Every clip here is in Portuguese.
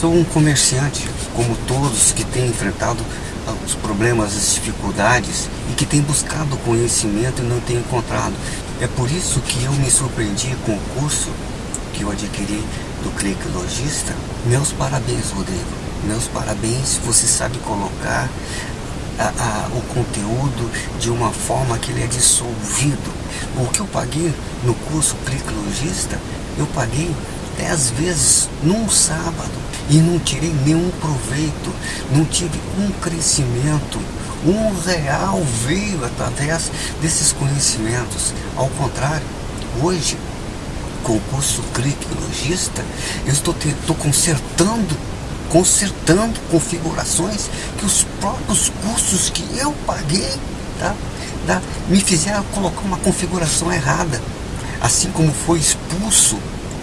Sou um comerciante, como todos que têm enfrentado os problemas, as dificuldades e que têm buscado conhecimento e não têm encontrado. É por isso que eu me surpreendi com o curso que eu adquiri do Clique Logista. Meus parabéns, Rodrigo. Meus parabéns, você sabe colocar a, a, o conteúdo de uma forma que ele é dissolvido. O que eu paguei no curso Clique Logista, eu paguei dez vezes num sábado e não tirei nenhum proveito, não tive um crescimento. Um real veio através desses conhecimentos. Ao contrário, hoje, com o curso Clique Logista, eu estou, estou consertando consertando configurações que os próprios cursos que eu paguei tá, me fizeram colocar uma configuração errada. Assim como foi expulso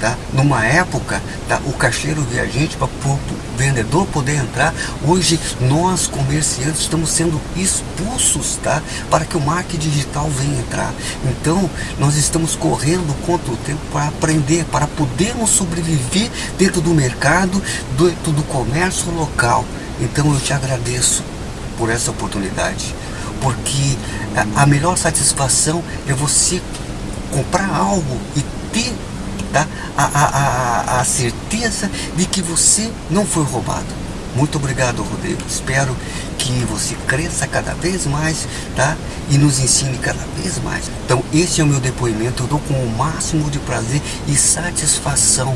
tá? Numa época, tá? o caixeiro viajante para o vendedor poder entrar, hoje nós comerciantes estamos sendo expulsos, tá? Para que o marketing digital venha entrar. Então, nós estamos correndo contra o tempo para aprender, para podermos sobreviver dentro do mercado, dentro do comércio local. Então, eu te agradeço por essa oportunidade, porque a melhor satisfação é você comprar algo e ter tá? a, a, a, a certeza de que você não foi roubado. Muito obrigado, Rodrigo. Espero que você cresça cada vez mais, tá? E nos ensine cada vez mais. Então, esse é o meu depoimento. Eu dou com o máximo de prazer e satisfação